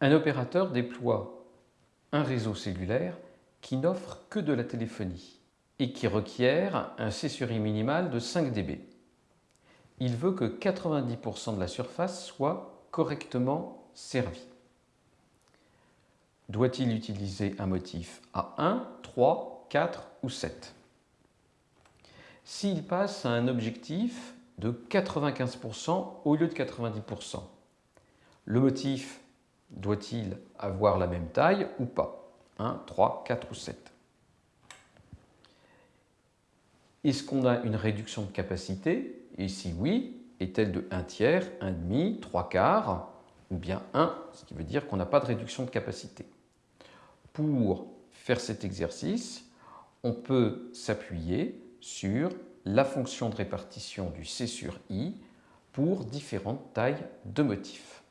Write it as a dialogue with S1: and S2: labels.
S1: Un opérateur déploie un réseau cellulaire qui n'offre que de la téléphonie et qui requiert un C minimal de 5 dB. Il veut que 90% de la surface soit correctement servie. Doit-il utiliser un motif à 1, 3, 4 ou 7 S'il passe à un objectif de 95% au lieu de 90%, le motif doit-il avoir la même taille ou pas? 1, 3, 4 ou 7 Est-ce qu'on a une réduction de capacité? Et si oui, est-elle de 1 tiers, 1 demi, 3 quarts ou bien 1, ce qui veut dire qu'on n'a pas de réduction de capacité? Pour faire cet exercice, on peut s'appuyer sur la fonction de répartition du C sur I pour différentes tailles de motifs.